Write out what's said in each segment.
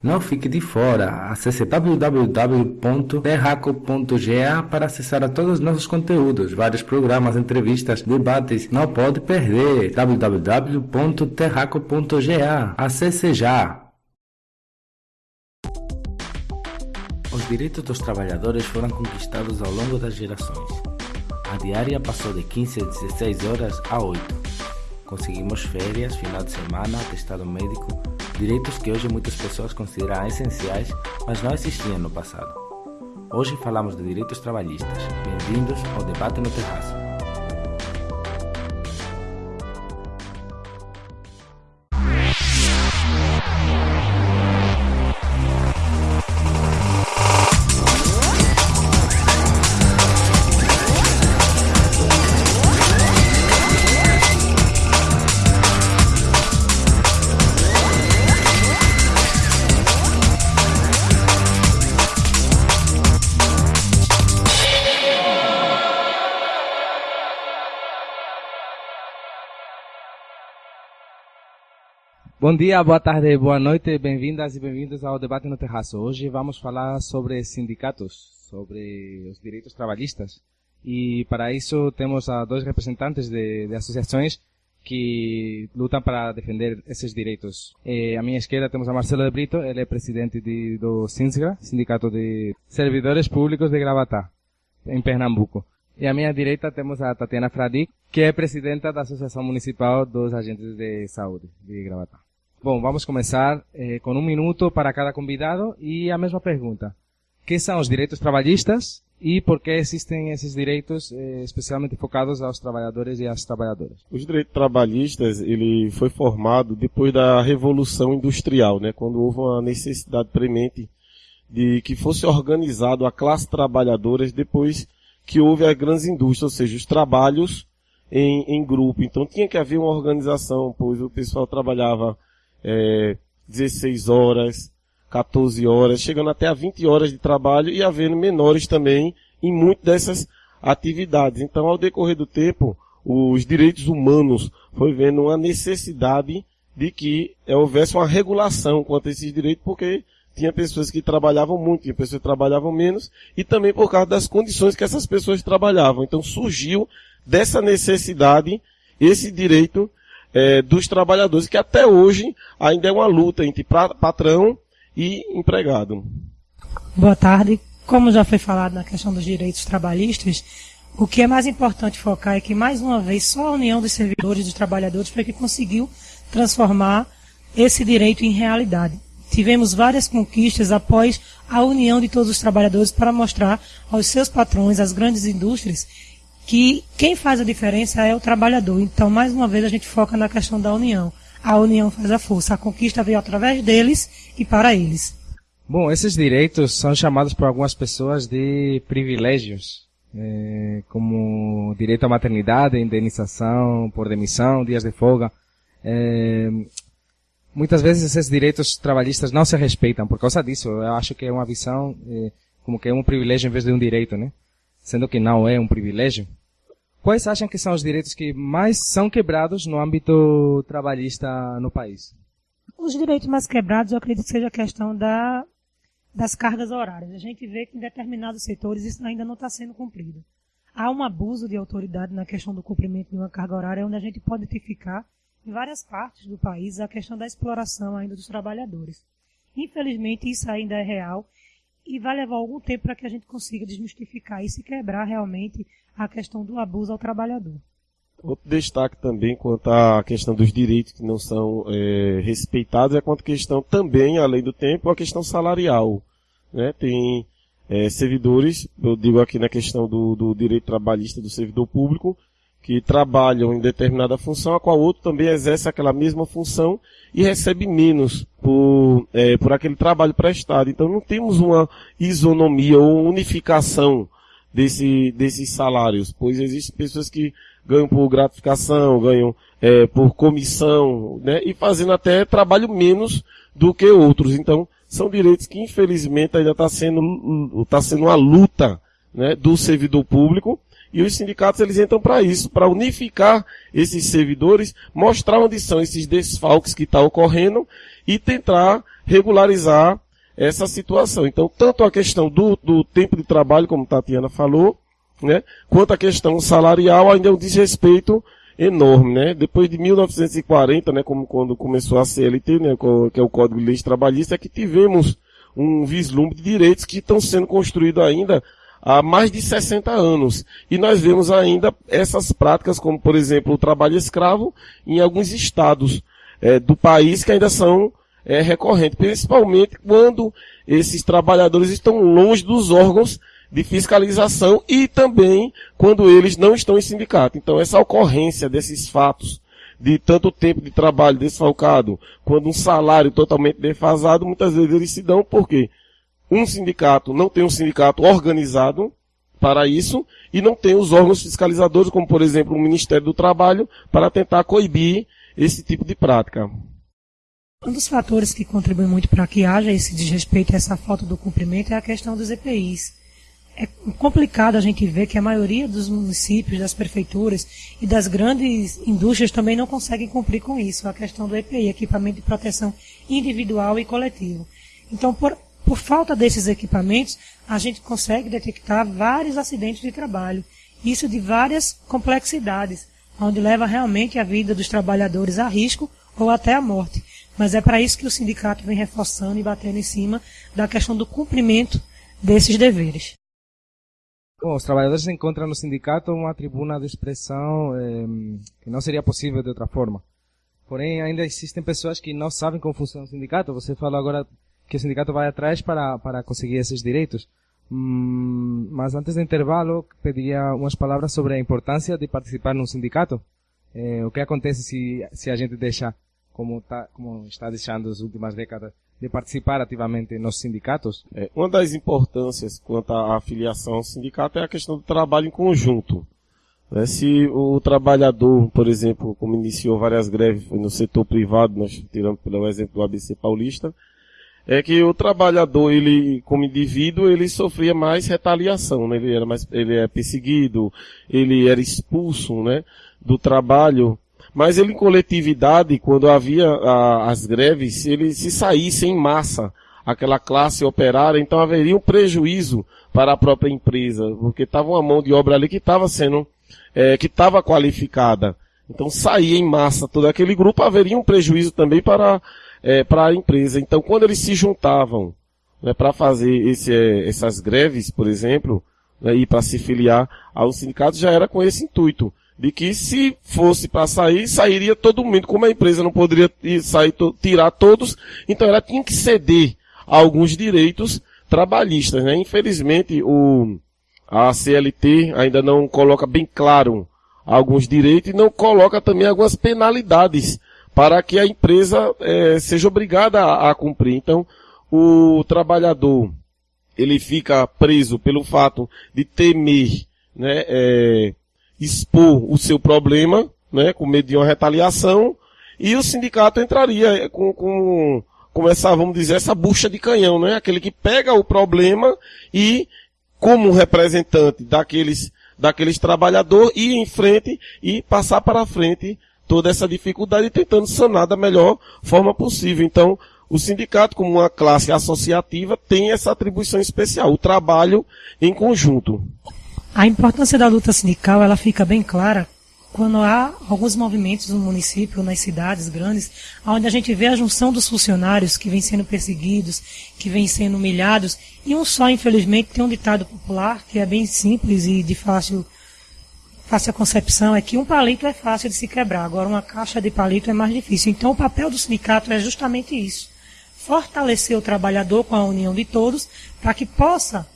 Não fique de fora. Acesse www.terraco.ga para acessar a todos os nossos conteúdos, vários programas, entrevistas, debates. Não pode perder. www.terraco.ga. Acesse já. Os direitos dos trabalhadores foram conquistados ao longo das gerações. A diária passou de 15 a 16 horas a 8. Conseguimos férias, final de semana, atestado médico direitos que hoje muitas pessoas consideram essenciais, mas não existiam no passado. Hoje falamos de direitos trabalhistas. Bem-vindos ao debate no terraço. Bom dia, boa tarde, boa noite, bem-vindas e bem-vindos ao Debate no Terraço. Hoje vamos falar sobre sindicatos, sobre os direitos trabalhistas. E para isso temos a dois representantes de, de associações que lutam para defender esses direitos. E à minha esquerda temos a Marcelo de Brito, ele é presidente de, do SINSGRA, Sindicato de Servidores Públicos de Gravatá, em Pernambuco. E à minha direita temos a Tatiana Fradic, que é presidenta da Associação Municipal dos Agentes de Saúde de Gravatá. Bom, vamos começar eh, com um minuto para cada convidado e a mesma pergunta. que são os direitos trabalhistas e por que existem esses direitos eh, especialmente focados aos trabalhadores e às trabalhadoras? Os direitos trabalhistas, ele foi formado depois da Revolução Industrial, né, quando houve uma necessidade premente de que fosse organizado a classe trabalhadora depois que houve as grandes indústrias, ou seja, os trabalhos em, em grupo. Então tinha que haver uma organização, pois o pessoal trabalhava é, 16 horas, 14 horas, chegando até a 20 horas de trabalho e havendo menores também em muitas dessas atividades. Então, ao decorrer do tempo, os direitos humanos foi vendo uma necessidade de que houvesse uma regulação quanto a esses direitos, porque tinha pessoas que trabalhavam muito, tinha pessoas que trabalhavam menos, e também por causa das condições que essas pessoas trabalhavam. Então surgiu dessa necessidade esse direito é, dos trabalhadores, que até hoje ainda é uma luta entre patrão e empregado. Boa tarde. Como já foi falado na questão dos direitos trabalhistas, o que é mais importante focar é que, mais uma vez, só a união dos servidores e dos trabalhadores foi que conseguiu transformar esse direito em realidade. Tivemos várias conquistas após a união de todos os trabalhadores para mostrar aos seus patrões, às grandes indústrias, que quem faz a diferença é o trabalhador. Então, mais uma vez, a gente foca na questão da união. A união faz a força. A conquista veio através deles e para eles. Bom, esses direitos são chamados por algumas pessoas de privilégios, é, como direito à maternidade, indenização por demissão, dias de folga. É, muitas vezes esses direitos trabalhistas não se respeitam por causa disso. Eu acho que é uma visão é, como que é um privilégio em vez de um direito, né? Sendo que não é um privilégio. Quais acham que são os direitos que mais são quebrados no âmbito trabalhista no país? Os direitos mais quebrados, eu acredito que seja a questão da, das cargas horárias. A gente vê que em determinados setores isso ainda não está sendo cumprido. Há um abuso de autoridade na questão do cumprimento de uma carga horária, onde a gente pode identificar em várias partes do país a questão da exploração ainda dos trabalhadores. Infelizmente, isso ainda é real e vai levar algum tempo para que a gente consiga desmistificar e quebrar realmente a questão do abuso ao trabalhador. Outro destaque também quanto à questão dos direitos que não são é, respeitados é quanto à questão também, além do tempo, a questão salarial. Né? Tem é, servidores, eu digo aqui na questão do, do direito trabalhista do servidor público, que trabalham em determinada função, a qual outro também exerce aquela mesma função e recebe menos por, é, por aquele trabalho prestado. Então não temos uma isonomia ou unificação desse, desses salários, pois existem pessoas que ganham por gratificação, ganham é, por comissão, né, e fazendo até trabalho menos do que outros. Então, são direitos que infelizmente ainda está sendo, tá sendo uma luta né, do servidor público E os sindicatos eles entram para isso, para unificar esses servidores, mostrar onde são esses desfalques que estão tá ocorrendo e tentar regularizar essa situação. Então, tanto a questão do, do tempo de trabalho, como Tatiana falou, né, quanto a questão salarial ainda é um desrespeito enorme, né? Depois de 1940, né, como quando começou a CLT, né, que é o Código de Leis Trabalhista, é que tivemos um vislumbre de direitos que estão sendo construídos ainda há mais de 60 anos. E nós vemos ainda essas práticas, como por exemplo o trabalho escravo, em alguns estados é, do país que ainda são é, recorrentes, principalmente quando esses trabalhadores estão longe dos órgãos de fiscalização e também quando eles não estão em sindicato. Então essa ocorrência desses fatos de tanto tempo de trabalho desfalcado, quando um salário totalmente defasado, muitas vezes eles se dão porque um sindicato não tem um sindicato organizado para isso e não tem os órgãos fiscalizadores, como por exemplo o Ministério do Trabalho, para tentar coibir esse tipo de prática. Um dos fatores que contribui muito para que haja esse desrespeito e essa falta do cumprimento é a questão dos EPIs é complicado a gente ver que a maioria dos municípios, das prefeituras e das grandes indústrias também não conseguem cumprir com isso, a questão do EPI, equipamento de proteção individual e coletivo. Então, por, por falta desses equipamentos, a gente consegue detectar vários acidentes de trabalho, isso de várias complexidades, onde leva realmente a vida dos trabalhadores a risco ou até a morte. Mas é para isso que o sindicato vem reforçando e batendo em cima da questão do cumprimento desses deveres. Bom, os trabalhadores encontram no sindicato uma tribuna de expressão eh, que não seria possível de outra forma. Porém, ainda existem pessoas que não sabem como funciona o sindicato. Você falou agora que o sindicato vai atrás para, para conseguir esses direitos. Hum, mas antes do intervalo, pediria umas palavras sobre a importância de participar num sindicato. Eh, o que acontece se, se a gente deixa, como, tá, como está deixando as últimas décadas, de participar ativamente nos sindicatos? É, uma das importâncias quanto à afiliação ao sindicato é a questão do trabalho em conjunto. Né? Se o trabalhador, por exemplo, como iniciou várias greves no setor privado, nós tiramos pelo exemplo do ABC Paulista, é que o trabalhador, ele, como indivíduo, ele sofria mais retaliação, né? Ele era mais, ele é perseguido, ele era expulso, né? Do trabalho mas ele em coletividade, quando havia a, as greves, ele se saísse em massa, aquela classe operária, então haveria um prejuízo para a própria empresa, porque estava uma mão de obra ali que estava sendo, é, que estava qualificada. Então saía em massa todo aquele grupo, haveria um prejuízo também para, é, para a empresa. Então quando eles se juntavam né, para fazer esse, é, essas greves, por exemplo, né, e para se filiar ao sindicato, já era com esse intuito de que se fosse para sair, sairia todo mundo. Como a empresa não poderia sair, tirar todos, então ela tinha que ceder alguns direitos trabalhistas. Né? Infelizmente, o, a CLT ainda não coloca bem claro alguns direitos e não coloca também algumas penalidades para que a empresa é, seja obrigada a, a cumprir. Então, o trabalhador ele fica preso pelo fato de temer né, é, expor o seu problema, né, com medo de uma retaliação, e o sindicato entraria com, com, com essa, vamos dizer, essa bucha de canhão, né, aquele que pega o problema e, como representante daqueles, daqueles trabalhadores, ir em frente e passar para frente toda essa dificuldade tentando sanar da melhor forma possível. Então, o sindicato, como uma classe associativa, tem essa atribuição especial, o trabalho em conjunto. A importância da luta sindical ela fica bem clara quando há alguns movimentos no município, nas cidades grandes, onde a gente vê a junção dos funcionários que vêm sendo perseguidos, que vêm sendo humilhados, e um só, infelizmente, tem um ditado popular que é bem simples e de fácil, fácil concepção, é que um palito é fácil de se quebrar, agora uma caixa de palito é mais difícil. Então o papel do sindicato é justamente isso. Fortalecer o trabalhador com a união de todos, para que possa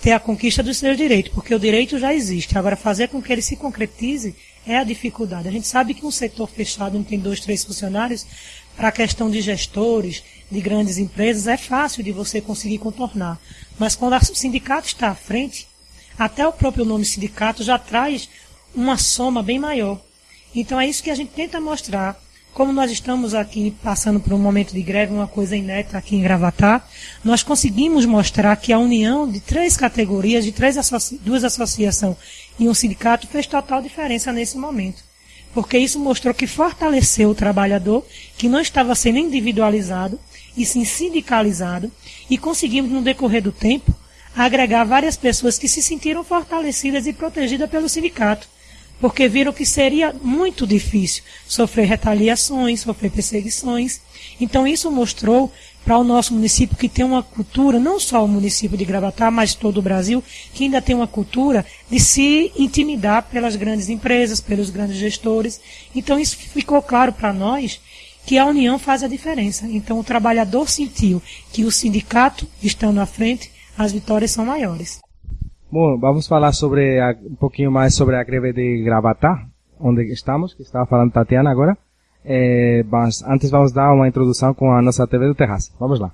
ter a conquista dos seus direitos, porque o direito já existe. Agora, fazer com que ele se concretize é a dificuldade. A gente sabe que um setor fechado, não tem dois, três funcionários, para a questão de gestores, de grandes empresas, é fácil de você conseguir contornar. Mas quando o sindicato está à frente, até o próprio nome sindicato já traz uma soma bem maior. Então é isso que a gente tenta mostrar como nós estamos aqui passando por um momento de greve, uma coisa inédita aqui em Gravatar, nós conseguimos mostrar que a união de três categorias, de três duas associações e um sindicato fez total diferença nesse momento. Porque isso mostrou que fortaleceu o trabalhador, que não estava sendo individualizado, e sim sindicalizado, e conseguimos, no decorrer do tempo, agregar várias pessoas que se sentiram fortalecidas e protegidas pelo sindicato porque viram que seria muito difícil sofrer retaliações, sofrer perseguições. Então isso mostrou para o nosso município que tem uma cultura, não só o município de Gravatar, mas todo o Brasil, que ainda tem uma cultura de se intimidar pelas grandes empresas, pelos grandes gestores. Então isso ficou claro para nós que a união faz a diferença. Então o trabalhador sentiu que o sindicato estando à frente, as vitórias são maiores. Bom, vamos falar sobre a, um pouquinho mais sobre a greve de Gravatá, onde estamos, que estava falando Tatiana agora. É, mas antes vamos dar uma introdução com a nossa TV do Terraço. Vamos lá.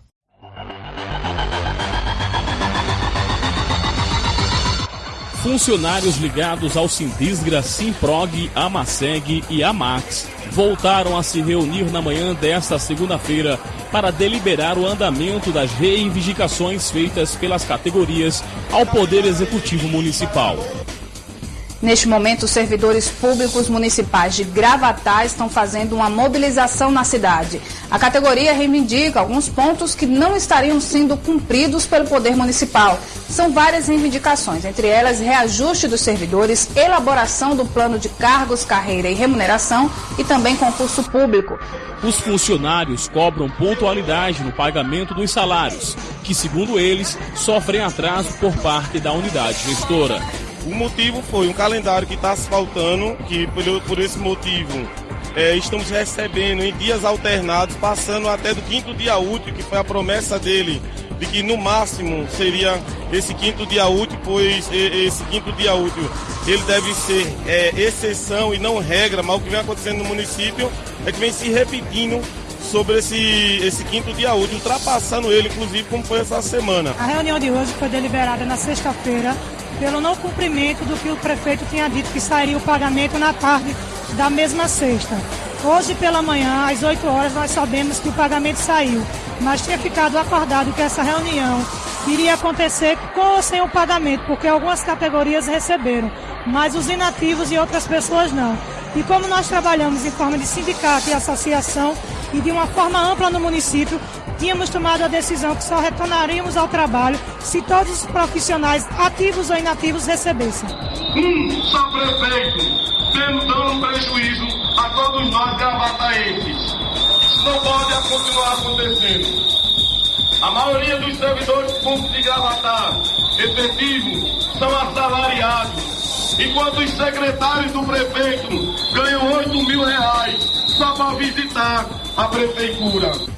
Funcionários ligados ao Sindisgra, Simprog, Amaseg e Amax voltaram a se reunir na manhã desta segunda-feira para deliberar o andamento das reivindicações feitas pelas categorias ao Poder Executivo Municipal. Neste momento, os servidores públicos municipais de Gravatá estão fazendo uma mobilização na cidade. A categoria reivindica alguns pontos que não estariam sendo cumpridos pelo Poder Municipal. São várias reivindicações, entre elas reajuste dos servidores, elaboração do plano de cargos, carreira e remuneração e também concurso público. Os funcionários cobram pontualidade no pagamento dos salários, que, segundo eles, sofrem atraso por parte da unidade gestora. O motivo foi um calendário que está se faltando, que por, por esse motivo é, estamos recebendo em dias alternados, passando até do quinto dia útil, que foi a promessa dele, de que no máximo seria esse quinto dia útil, pois esse quinto dia útil ele deve ser é, exceção e não regra, mas o que vem acontecendo no município é que vem se repetindo sobre esse, esse quinto dia útil, ultrapassando ele, inclusive, como foi essa semana. A reunião de hoje foi deliberada na sexta-feira pelo não cumprimento do que o prefeito tinha dito que sairia o pagamento na tarde da mesma sexta. Hoje pela manhã, às 8 horas, nós sabemos que o pagamento saiu, mas tinha ficado acordado que essa reunião iria acontecer com ou sem o pagamento, porque algumas categorias receberam, mas os inativos e outras pessoas não. E como nós trabalhamos em forma de sindicato e associação e de uma forma ampla no município, tínhamos tomado a decisão que só retornaríamos ao trabalho se todos os profissionais, ativos ou inativos, recebessem. Um só prefeito, tendo dando prejuízo a todos nós gravataenses. Isso não pode continuar acontecendo. A maioria dos servidores públicos de Gravatar, efetivos, são assalariados. Enquanto os secretários do prefeito ganham 8 mil reais só para visitar a prefeitura.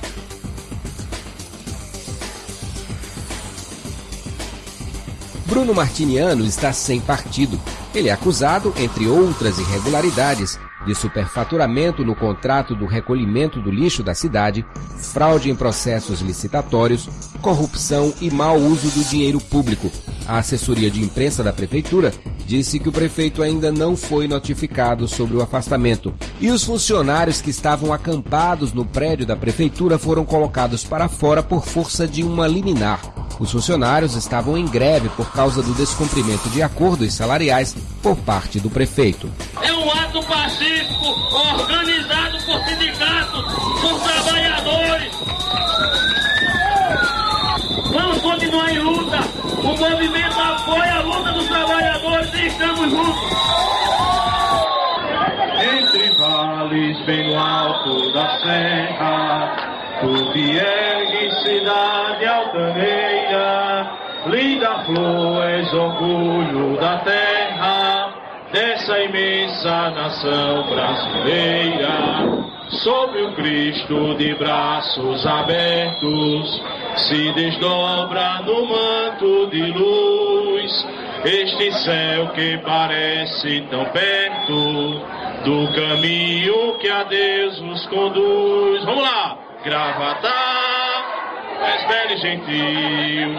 Bruno Martiniano está sem partido. Ele é acusado, entre outras irregularidades, de superfaturamento no contrato do recolhimento do lixo da cidade, fraude em processos licitatórios, corrupção e mau uso do dinheiro público. A assessoria de imprensa da prefeitura disse que o prefeito ainda não foi notificado sobre o afastamento. E os funcionários que estavam acampados no prédio da prefeitura foram colocados para fora por força de uma liminar. Os funcionários estavam em greve por causa do descumprimento de acordos salariais por parte do prefeito. É um ato pacífico organizado por sindicatos, por trabalhadores. Vamos continuar em luta. O movimento apoia a luta dos trabalhadores e estamos juntos. Entre vales bem no alto da serra Tu ergue cidade altaneira, linda flor, és orgulho da terra, dessa imensa nação brasileira. Sobre o Cristo de braços abertos, se desdobra no manto de luz, este céu que parece tão perto do caminho que a Deus nos conduz. Vamos lá! Gravatar, és belo e gentil,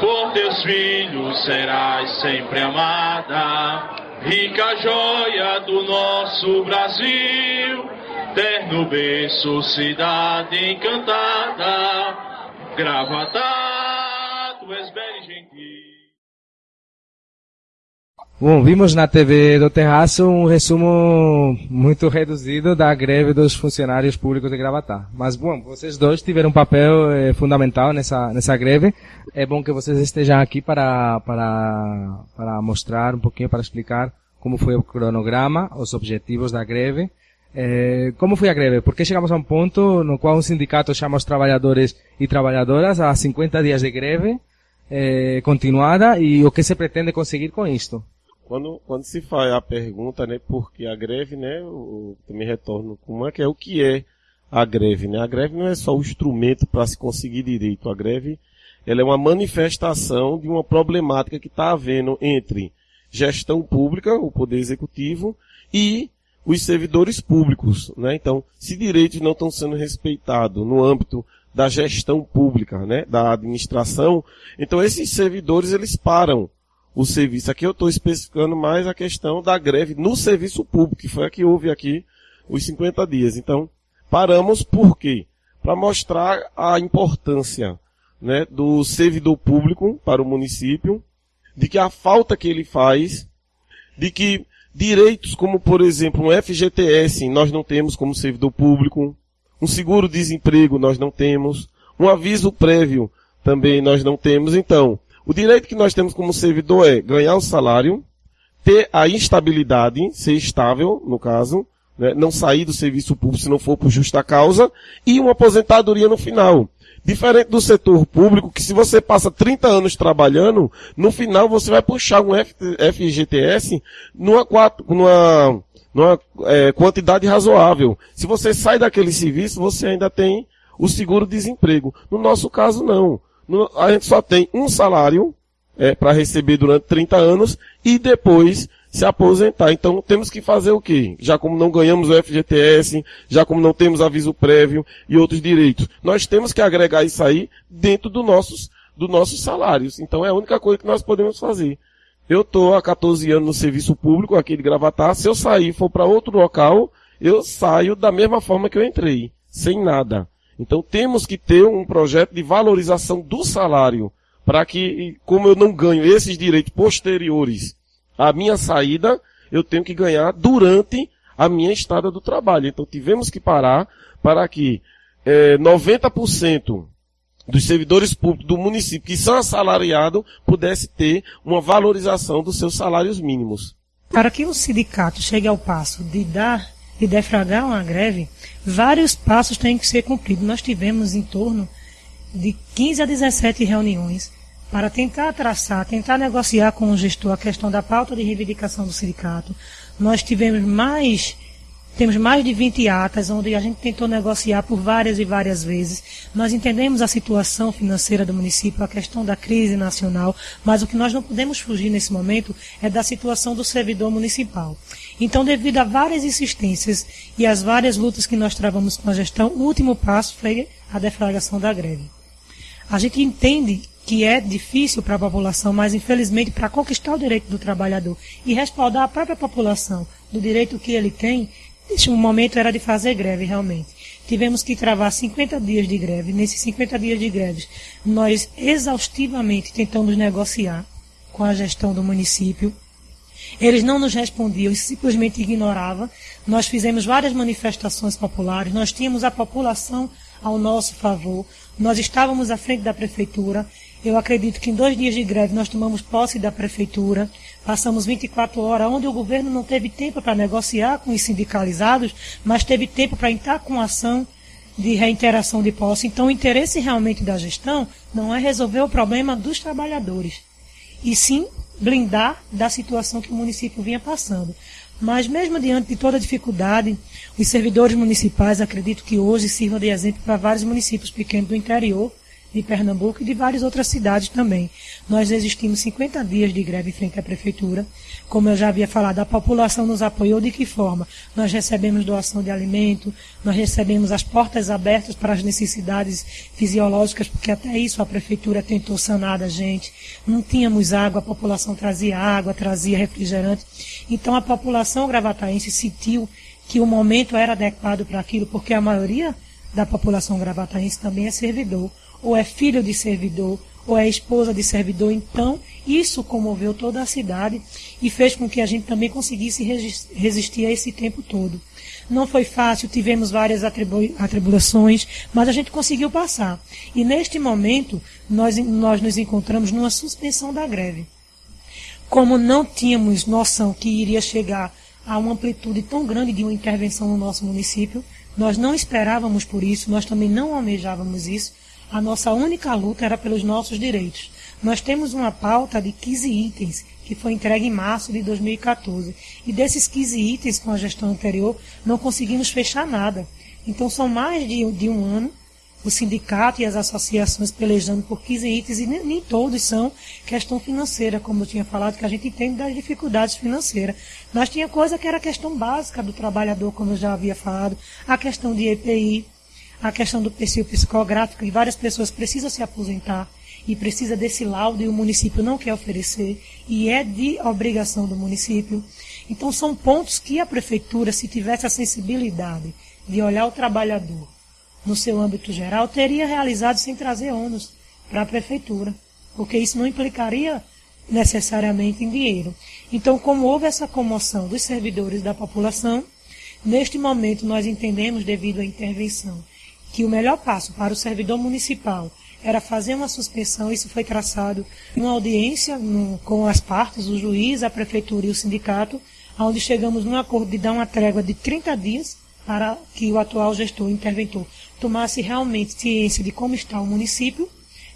por teus filhos serás sempre amada, rica joia do nosso Brasil, Terno berço, cidade encantada, Gravatá, tu és belo e gentil. Bom, vimos na TV do Terraço um resumo muito reduzido da greve dos funcionários públicos de Gravatar. Mas, bom, vocês dois tiveram um papel eh, fundamental nessa, nessa greve. É bom que vocês estejam aqui para, para, para mostrar um pouquinho, para explicar como foi o cronograma, os objetivos da greve. Eh, como foi a greve? Porque chegamos a um ponto no qual um sindicato chama os trabalhadores e trabalhadoras a 50 dias de greve eh, continuada e o que se pretende conseguir com isto? Quando, quando se faz a pergunta, né, porque a greve, né, eu também retorno como é que é o que é a greve, né? A greve não é só o instrumento para se conseguir direito. A greve, ela é uma manifestação de uma problemática que está havendo entre gestão pública, o poder executivo, e os servidores públicos, né? Então, se direitos não estão sendo respeitados no âmbito da gestão pública, né, da administração, então esses servidores eles param o serviço. Aqui eu estou especificando mais a questão da greve no serviço público, que foi a que houve aqui os 50 dias. Então, paramos por quê? Para mostrar a importância né, do servidor público para o município, de que a falta que ele faz, de que direitos como, por exemplo, um FGTS nós não temos como servidor público, um seguro-desemprego nós não temos, um aviso prévio também nós não temos. Então, o direito que nós temos como servidor é ganhar o salário, ter a instabilidade, ser estável, no caso, né, não sair do serviço público se não for por justa causa, e uma aposentadoria no final. Diferente do setor público, que se você passa 30 anos trabalhando, no final você vai puxar um FGTS numa, numa, numa é, quantidade razoável. Se você sai daquele serviço, você ainda tem o seguro-desemprego. No nosso caso, não a gente só tem um salário é, para receber durante 30 anos e depois se aposentar. Então temos que fazer o quê? Já como não ganhamos o FGTS, já como não temos aviso prévio e outros direitos, nós temos que agregar isso aí dentro do nossos, dos nossos salários. Então é a única coisa que nós podemos fazer. Eu estou há 14 anos no serviço público aqui de Gravatar. Se eu sair e for para outro local, eu saio da mesma forma que eu entrei, sem nada. Então temos que ter um projeto de valorização do salário para que, como eu não ganho esses direitos posteriores à minha saída, eu tenho que ganhar durante a minha estada do trabalho. Então tivemos que parar para que é, 90% dos servidores públicos do município que são assalariados pudesse ter uma valorização dos seus salários mínimos. Para que o sindicato chegue ao passo de dar de defragrar uma greve, vários passos têm que ser cumpridos. Nós tivemos em torno de 15 a 17 reuniões para tentar traçar, tentar negociar com o gestor a questão da pauta de reivindicação do sindicato. Nós tivemos mais temos mais de 20 atas onde a gente tentou negociar por várias e várias vezes. Nós entendemos a situação financeira do município, a questão da crise nacional, mas o que nós não podemos fugir nesse momento é da situação do servidor municipal. Então, devido a várias insistências e as várias lutas que nós travamos com a gestão, o último passo foi a deflagração da greve. A gente entende que é difícil para a população, mas infelizmente para conquistar o direito do trabalhador e respaldar a própria população do direito que ele tem, esse momento era de fazer greve realmente. Tivemos que travar 50 dias de greve. Nesses 50 dias de greve, nós exaustivamente tentamos negociar com a gestão do município. Eles não nos respondiam, simplesmente ignoravam. Nós fizemos várias manifestações populares, nós tínhamos a população ao nosso favor, nós estávamos à frente da prefeitura. Eu acredito que em dois dias de greve nós tomamos posse da prefeitura, passamos 24 horas, onde o governo não teve tempo para negociar com os sindicalizados, mas teve tempo para entrar com ação de reinteração de posse. Então, o interesse realmente da gestão não é resolver o problema dos trabalhadores, e sim blindar da situação que o município vinha passando. Mas mesmo diante de toda a dificuldade, os servidores municipais acredito que hoje sirvam de exemplo para vários municípios pequenos do interior de Pernambuco e de várias outras cidades também. Nós resistimos 50 dias de greve em frente à prefeitura. Como eu já havia falado, a população nos apoiou de que forma? Nós recebemos doação de alimento, nós recebemos as portas abertas para as necessidades fisiológicas, porque até isso a prefeitura tentou sanar da gente. Não tínhamos água, a população trazia água, trazia refrigerante. Então a população gravataense sentiu que o momento era adequado para aquilo, porque a maioria da população gravataense também é servidor, ou é filho de servidor, ou é esposa de servidor. Então, isso comoveu toda a cidade e fez com que a gente também conseguisse resistir a esse tempo todo. Não foi fácil, tivemos várias atribulações, mas a gente conseguiu passar. E neste momento, nós, nós nos encontramos numa suspensão da greve. Como não tínhamos noção que iria chegar a uma amplitude tão grande de uma intervenção no nosso município, nós não esperávamos por isso, nós também não almejávamos isso. A nossa única luta era pelos nossos direitos. Nós temos uma pauta de 15 itens que foi entregue em março de 2014. E desses 15 itens com a gestão anterior, não conseguimos fechar nada. Então são mais de, de um ano o sindicato e as associações pelejando por 15 itens e nem, nem, todos são questão financeira, como eu tinha falado, que a gente entende das dificuldades financeiras. Mas tinha coisa que era questão básica do trabalhador, como eu já havia falado, a questão de EPI, a questão do perfil psicográfico, e várias pessoas precisam se aposentar e precisa desse laudo e o município não quer oferecer e é de obrigação do município. Então são pontos que a prefeitura, se tivesse a sensibilidade de olhar o trabalhador no seu âmbito geral, teria realizado sem trazer ônus para a prefeitura, porque isso não implicaria necessariamente em dinheiro. Então, como houve essa comoção dos servidores da população, neste momento nós entendemos, devido à intervenção, que o melhor passo para o servidor municipal era fazer uma suspensão, isso foi traçado uma audiência no, com as partes, o juiz, a prefeitura e o sindicato, onde chegamos num acordo de dar uma trégua de 30 dias para que o atual gestor, interventor, tomasse realmente ciência de como está o município,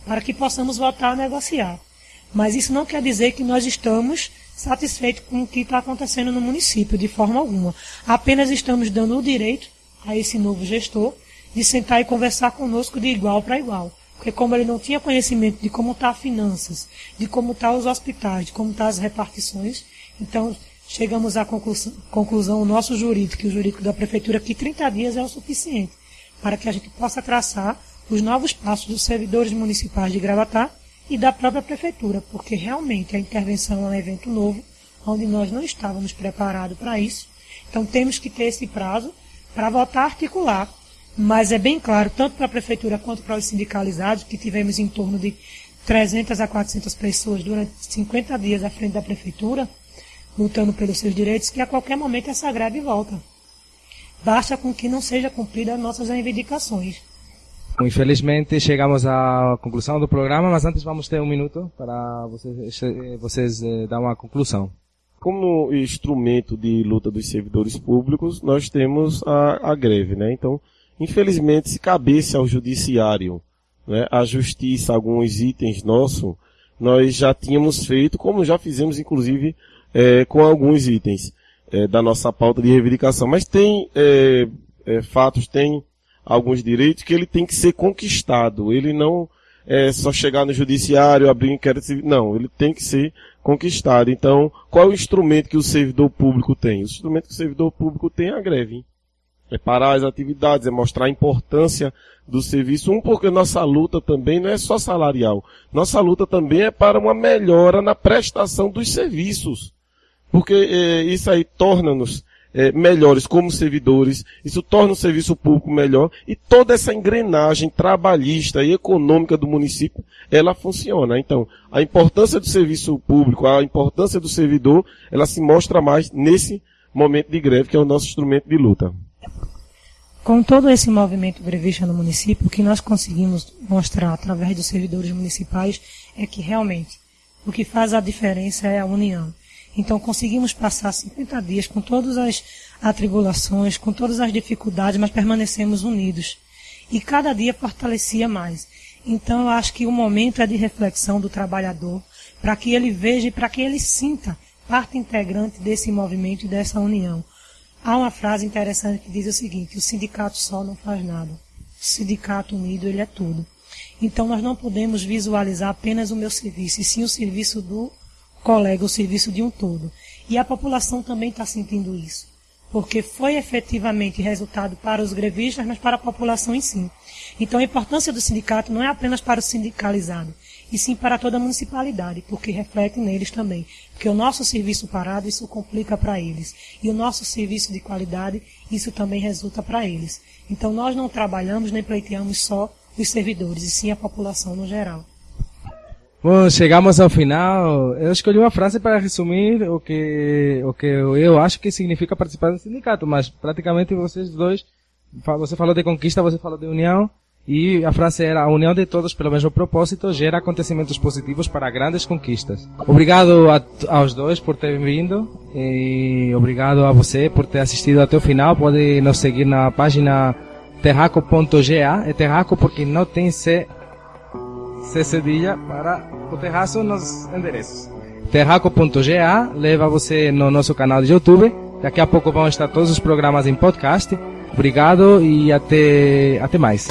para que possamos voltar a negociar. Mas isso não quer dizer que nós estamos satisfeitos com o que está acontecendo no município, de forma alguma. Apenas estamos dando o direito a esse novo gestor de sentar e conversar conosco de igual para igual. Porque como ele não tinha conhecimento de como está as finanças, de como estão tá os hospitais, de como estão tá as repartições, então chegamos à conclusão, conclusão, o nosso jurídico e o jurídico da prefeitura, que 30 dias é o suficiente para que a gente possa traçar os novos passos dos servidores municipais de Gravatá e da própria prefeitura, porque realmente a intervenção é um evento novo, onde nós não estávamos preparados para isso. Então temos que ter esse prazo para voltar a articular mas é bem claro, tanto para a prefeitura quanto para os sindicalizados, que tivemos em torno de 300 a 400 pessoas durante 50 dias à frente da prefeitura, lutando pelos seus direitos, que a qualquer momento essa greve volta. Basta com que não seja cumprida as nossas reivindicações. Infelizmente chegamos à conclusão do programa, mas antes vamos ter um minuto para vocês, vocês eh, dar uma conclusão. Como instrumento de luta dos servidores públicos, nós temos a, a greve, né? Então, Infelizmente, se cabesse ao judiciário, né, a justiça, alguns itens nossos, nós já tínhamos feito, como já fizemos inclusive é, com alguns itens é, da nossa pauta de reivindicação. Mas tem é, é, fatos, tem alguns direitos que ele tem que ser conquistado. Ele não é só chegar no judiciário, abrir um inquérito civil. Não, ele tem que ser conquistado. Então, qual é o instrumento que o servidor público tem? O instrumento que o servidor público tem é a greve é parar as atividades, é mostrar a importância do serviço. Um, porque nossa luta também não é só salarial. Nossa luta também é para uma melhora na prestação dos serviços. Porque é, isso aí torna-nos é, melhores como servidores, isso torna o serviço público melhor e toda essa engrenagem trabalhista e econômica do município, ela funciona. Então, a importância do serviço público, a importância do servidor, ela se mostra mais nesse momento de greve, que é o nosso instrumento de luta. Com todo esse movimento grevista no município, o que nós conseguimos mostrar através dos servidores municipais é que realmente o que faz a diferença é a união. Então conseguimos passar 50 dias com todas as atribulações, com todas as dificuldades, mas permanecemos unidos. E cada dia fortalecia mais. Então eu acho que o momento é de reflexão do trabalhador, para que ele veja e para que ele sinta parte integrante desse movimento e dessa união. Há uma frase interessante que diz o seguinte: o sindicato só não faz nada. O sindicato unido, ele é tudo. Então nós não podemos visualizar apenas o meu serviço, e sim o serviço do colega, o serviço de um todo. E a população também está sentindo isso. porque foi efetivamente resultado para os grevistas, mas para a população em si. Então a importância do sindicato não é apenas para o sindicalizado, e sim para toda a municipalidade, porque reflete neles também. Porque o nosso serviço parado, isso complica para eles. E o nosso serviço de qualidade, isso também resulta para eles. Então nós não trabalhamos nem pleiteamos só os servidores, e sim a população no geral. Bom, chegamos ao final. Eu escolhi uma frase para resumir o que, o que eu acho que significa participar do sindicato, mas praticamente vocês dois, você falou de conquista, você falou de união, e a frase era: a união de todos pelo mesmo propósito gera acontecimentos positivos para grandes conquistas. Obrigado a, aos dois por terem vindo e obrigado a você por ter assistido até o final. Pode nos seguir na página terraco.ga. É terraco porque não tem C, C cedilha para o terraço nos endereços. Terraco.ga leva você no nosso canal de YouTube. Daqui a pouco vão estar todos os programas em podcast. Obrigado e até, até mais.